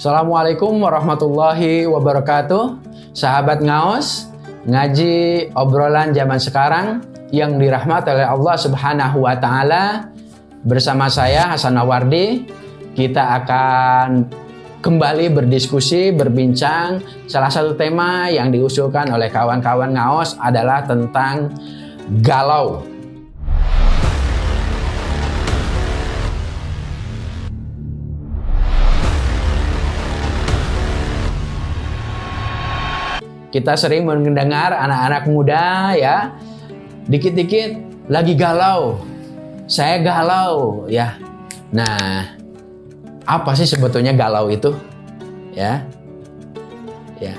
Assalamualaikum warahmatullahi wabarakatuh. Sahabat Ngaos, ngaji obrolan zaman sekarang yang dirahmati oleh Allah Subhanahu wa taala. Bersama saya Hasan Nawardi, kita akan kembali berdiskusi, berbincang. Salah satu tema yang diusulkan oleh kawan-kawan Ngaos adalah tentang galau. Kita sering mendengar anak-anak muda ya, dikit-dikit lagi galau. Saya galau ya. Nah, apa sih sebetulnya galau itu? Ya. Ya.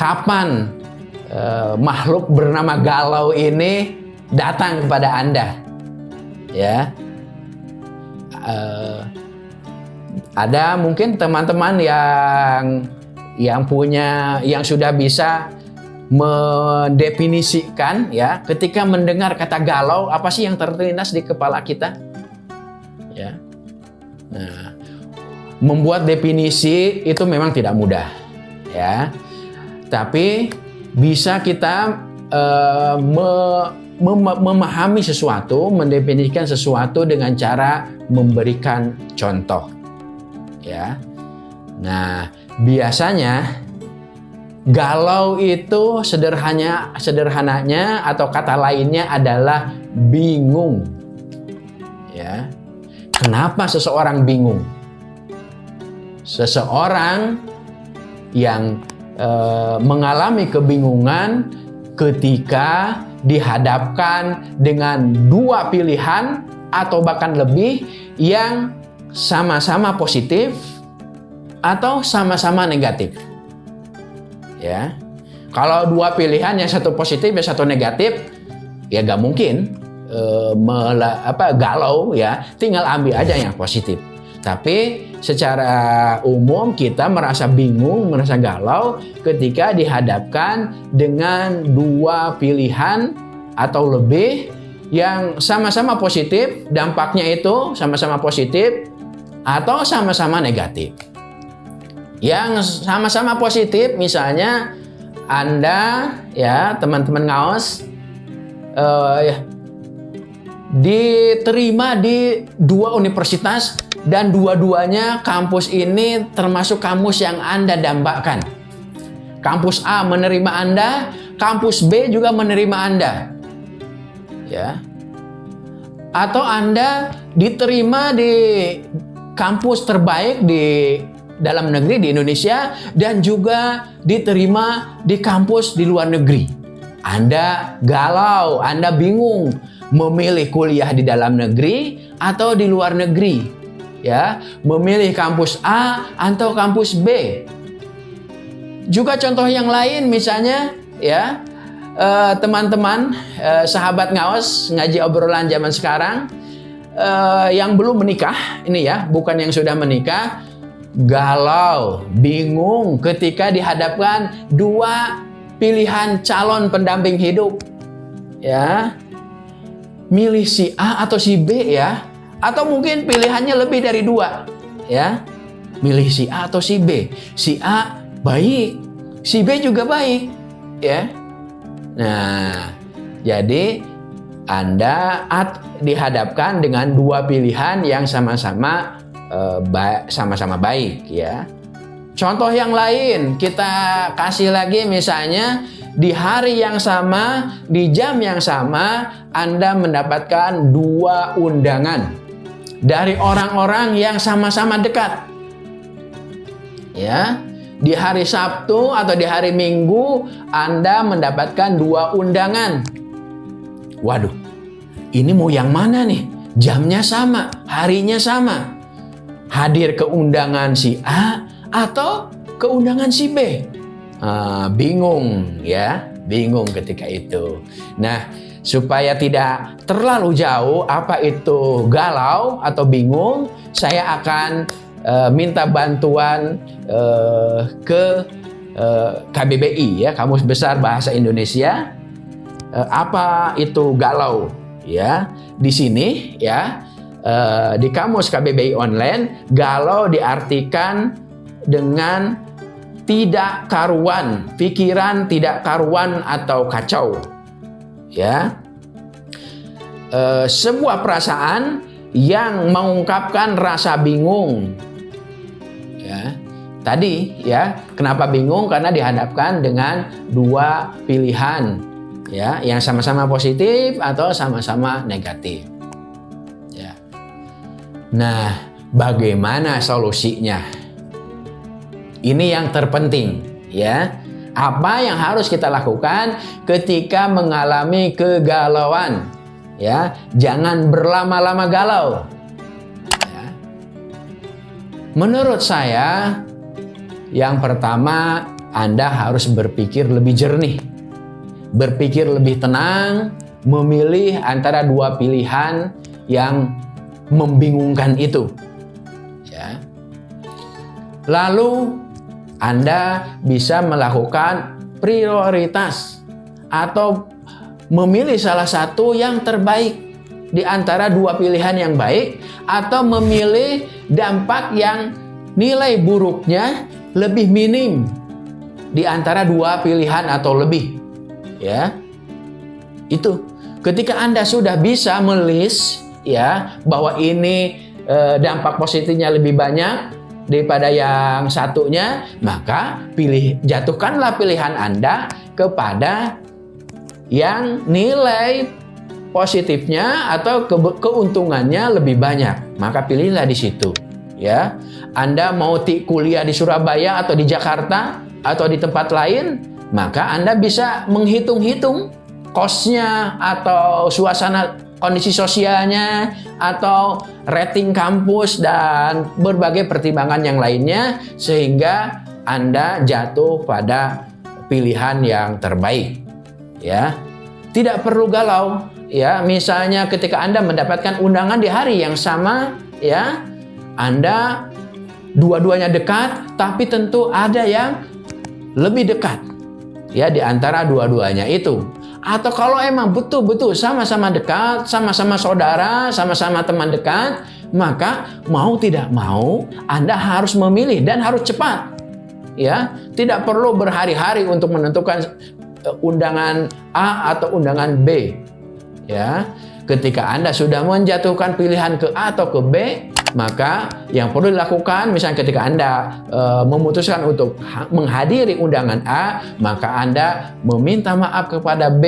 Kapan eh, makhluk bernama galau ini datang kepada Anda? Ya. Eh, ada mungkin teman-teman yang yang punya yang sudah bisa mendefinisikan ya ketika mendengar kata galau apa sih yang terlintas di kepala kita? Ya. Nah membuat definisi itu memang tidak mudah ya. Tapi bisa kita uh, me, mem memahami sesuatu mendefinisikan sesuatu dengan cara memberikan contoh ya. Nah Biasanya galau itu sederhananya sederhananya atau kata lainnya adalah bingung. Ya. Kenapa seseorang bingung? Seseorang yang e, mengalami kebingungan ketika dihadapkan dengan dua pilihan atau bahkan lebih yang sama-sama positif atau sama-sama negatif. Ya. Kalau dua pilihan yang satu positif yang satu negatif, ya gak mungkin e, mela, apa galau ya. Tinggal ambil aja yang positif. Tapi secara umum kita merasa bingung, merasa galau ketika dihadapkan dengan dua pilihan atau lebih yang sama-sama positif, dampaknya itu sama-sama positif atau sama-sama negatif yang sama-sama positif misalnya Anda ya teman-teman ngaos uh, ya, diterima di dua universitas dan dua-duanya kampus ini termasuk kampus yang Anda dambakan. Kampus A menerima Anda, kampus B juga menerima Anda. Ya. Atau Anda diterima di kampus terbaik di dalam negeri di Indonesia dan juga diterima di kampus di luar negeri. Anda galau, Anda bingung memilih kuliah di dalam negeri atau di luar negeri. Ya, memilih kampus A atau kampus B. Juga contoh yang lain misalnya ya, eh, teman-teman, uh, uh, sahabat ngawas ngaji obrolan zaman sekarang uh, yang belum menikah, ini ya, bukan yang sudah menikah, galau, bingung ketika dihadapkan dua pilihan calon pendamping hidup. Ya. Milih si A atau si B ya. Atau mungkin pilihannya lebih dari dua. Ya. Milih si A atau si B. Si A baik, si B juga baik. Ya. Nah, jadi Anda dihadapkan dengan dua pilihan yang sama-sama sama-sama baik ya. Contoh yang lain kita kasih lagi misalnya di hari yang sama, di jam yang sama Anda mendapatkan dua undangan dari orang-orang yang sama-sama dekat. Ya. Di hari Sabtu atau di hari Minggu Anda mendapatkan dua undangan. Waduh. Ini mau yang mana nih? Jamnya sama, harinya sama hadir ke undangan si A atau ke undangan si B. Ah, bingung ya, bingung ketika itu. Nah, supaya tidak terlalu jauh apa itu galau atau bingung, saya akan uh, minta bantuan uh, ke uh, eh, KBBI ya, Kamus Besar Bahasa Indonesia. Uh, apa itu galau ya? Di sini ya uh, di kamus KBBI online galau diartikan dengan tidak karuan, pikiran tidak karuan atau kacau. Ya. E, sebuah perasaan yang mengungkapkan rasa bingung. Ya. Tadi ya, kenapa bingung? Karena dihadapkan dengan dua pilihan ya, yang sama-sama positif atau sama-sama negatif. Nah, bagaimana solusinya? Ini yang terpenting ya. Apa yang harus kita lakukan ketika mengalami kegalauan? Ya, jangan berlama-lama galau. Ya. Menurut saya, yang pertama, Anda harus berpikir lebih jernih, berpikir lebih tenang, memilih antara dua pilihan yang membingungkan itu. Ya. Lalu Anda bisa melakukan prioritas atau memilih salah satu yang terbaik di antara dua pilihan yang baik atau memilih dampak yang nilai buruknya lebih minim di antara dua pilihan atau lebih. Ya. Itu. Ketika Anda sudah bisa melis ya bahwa ini eh, dampak positifnya lebih banyak daripada yang satunya, maka pilih jatuhkanlah pilihan Anda kepada yang nilai positifnya atau ke keuntungannya lebih banyak. Maka pilihlah di situ ya. Anda mau kuliah di Surabaya atau di Jakarta atau di tempat lain, maka Anda bisa menghitung-hitung kosnya atau suasana kondisi sosialnya atau rating kampus dan berbagai pertimbangan yang lainnya sehingga Anda jatuh pada pilihan yang terbaik. Ya. Tidak perlu galau, ya. Misalnya ketika Anda mendapatkan undangan di hari yang sama, ya, anda dua-duanya dekat, tapi tentu ada yang lebih dekat ya di antara dua-duanya itu. Atau kalau emang betul-betul sama-sama dekat, sama-sama saudara, sama-sama teman dekat, maka mau tidak mau Anda harus memilih dan harus cepat. Ya, tidak perlu berhari-hari untuk menentukan eh, undangan A atau undangan B. Ya, ketika Anda sudah menjatuhkan pilihan ke A atau ke B, maka yang perlu dilakukan misalnya ketika Anda e, memutuskan untuk menghadiri undangan A, maka Anda meminta maaf kepada B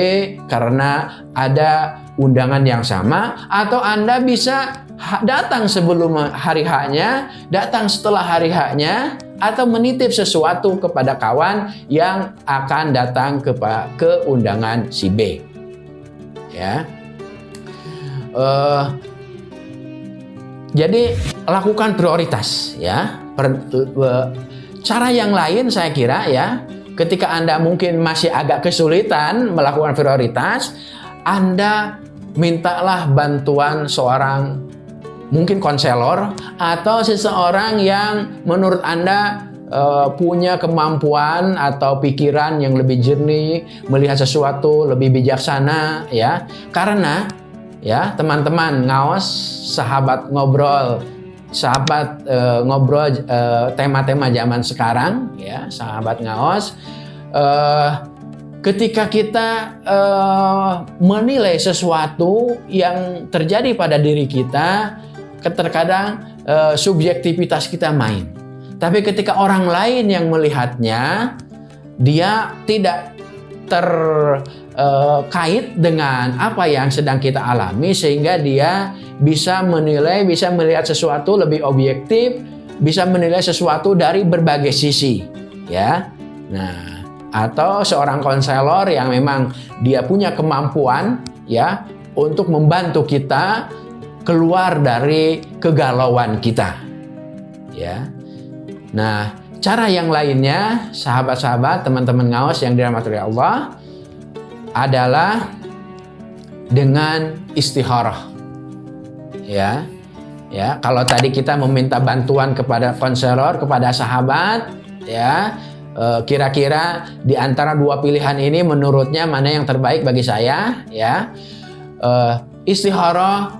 karena ada undangan yang sama atau Anda bisa datang sebelum hari haknya, datang setelah hari haknya atau menitip sesuatu kepada kawan yang akan datang ke ke undangan si B. Ya. Uh, jadi lakukan prioritas ya. cara yang lain saya kira ya, ketika Anda mungkin masih agak kesulitan melakukan prioritas, Anda mintalah bantuan seorang mungkin konselor atau seseorang yang menurut Anda uh, punya kemampuan atau pikiran yang lebih jernih, melihat sesuatu lebih bijaksana ya. Karena ya teman-teman ngawas sahabat ngobrol sahabat uh, ngobrol tema tema-tema zaman sekarang ya sahabat ngawas. Uh, ketika kita uh, menilai sesuatu yang terjadi pada diri kita terkadang uh, subjektivitas kita main. Tapi ketika orang lain yang melihatnya dia tidak terkait eh, dengan apa yang sedang kita alami sehingga dia bisa menilai, bisa melihat sesuatu lebih objektif, bisa menilai sesuatu dari berbagai sisi, ya. Nah, atau seorang konselor yang memang dia punya kemampuan ya untuk membantu kita keluar dari kegalauan kita. Ya. Nah, Cara yang lainnya, sahabat-sahabat, teman-teman ngawas yang dirahmati Allah, adalah dengan istikharah. Ya. Ya, kalau tadi kita meminta bantuan kepada konselor, kepada sahabat, ya, e, kira-kira di antara dua pilihan ini menurutnya mana yang terbaik bagi saya, ya. E, istikharah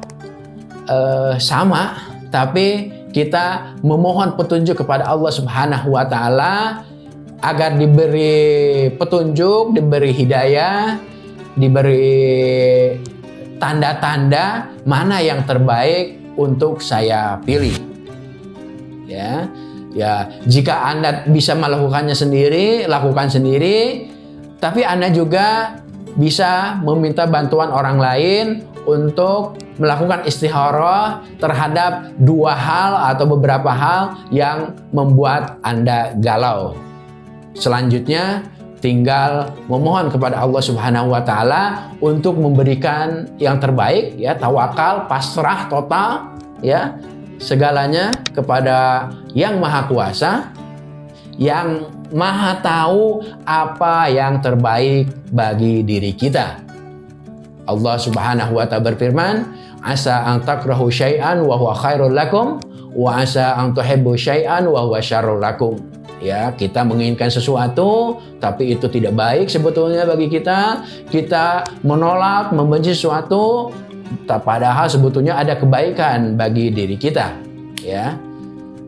e, sama, tapi kita memohon petunjuk kepada Allah Subhanahu wa taala agar diberi petunjuk, diberi hidayah, diberi tanda-tanda mana yang terbaik untuk saya pilih. Ya. Ya, jika Anda bisa melakukannya sendiri, lakukan sendiri. Tapi Anda juga bisa meminta bantuan orang lain untuk melakukan istikharah terhadap dua hal atau beberapa hal yang membuat Anda galau. Selanjutnya, tinggal memohon kepada Allah Subhanahu wa taala untuk memberikan yang terbaik ya, tawakal, pasrah total ya, segalanya kepada Yang Maha Kuasa yang Maha tahu apa yang terbaik bagi diri kita. Allah Subhanahu wa taala berfirman, "Asa an takrahu syai'an wa huwa khairul lakum wa asa an tuhibbu syai'an wa huwa syarrul lakum." Ya, kita menginginkan sesuatu tapi itu tidak baik sebetulnya bagi kita. Kita menolak, membenci sesuatu padahal sebetulnya ada kebaikan bagi diri kita. Ya.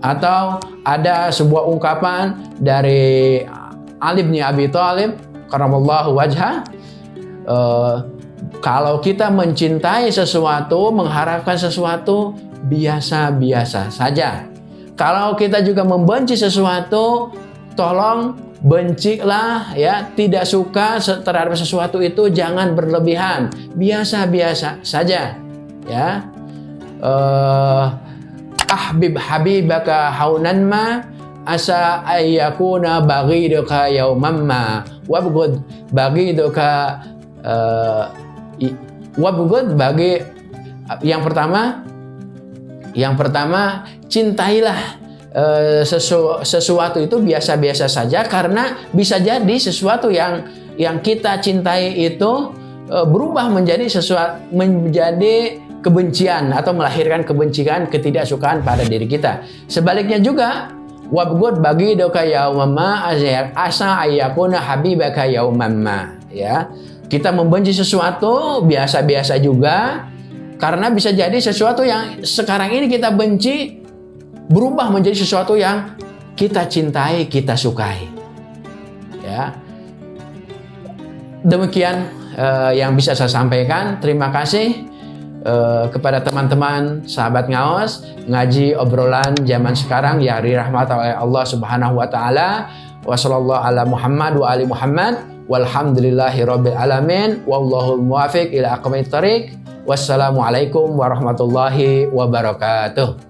Atau ada sebuah ungkapan dari Ali bin Abi Thalib karamallahu wajha uh, kalau kita mencintai sesuatu, mengharapkan sesuatu biasa-biasa saja. Kalau kita juga membenci sesuatu, tolong bencilah ya, tidak suka terhadap sesuatu itu jangan berlebihan, biasa-biasa saja ya. Uh, ahbib habibaka haunan ma asa ayyakuna baghiduka yauman ma. Wabghud baghiduka uh, wabghud bagi yang pertama yang pertama, cintailah uh, sesu, sesuatu itu biasa-biasa saja karena bisa jadi sesuatu yang yang kita cintai itu uh, berubah menjadi sesuatu menjadi kebencian atau melahirkan kebencian ketidaksukaan pada diri kita. Sebaliknya juga wabgud bagi doka yaumama asa ayakuna habibaka yaumama ya. Kita membenci sesuatu biasa-biasa juga karena bisa jadi sesuatu yang sekarang ini kita benci berubah menjadi sesuatu yang kita cintai, kita sukai. Ya. Demikian uh, yang bisa saya sampaikan. Terima kasih uh, kepada teman-teman sahabat ngaos ngaji obrolan zaman sekarang ya dirahmati oleh Allah Subhanahu wa taala. Wassallallahu ala Muhammad wa ali Muhammad walhamdulillahi alamin wallahu muwafiq ila aqwamit thariq Wassalamualaikum warahmatullahi wabarakatuh.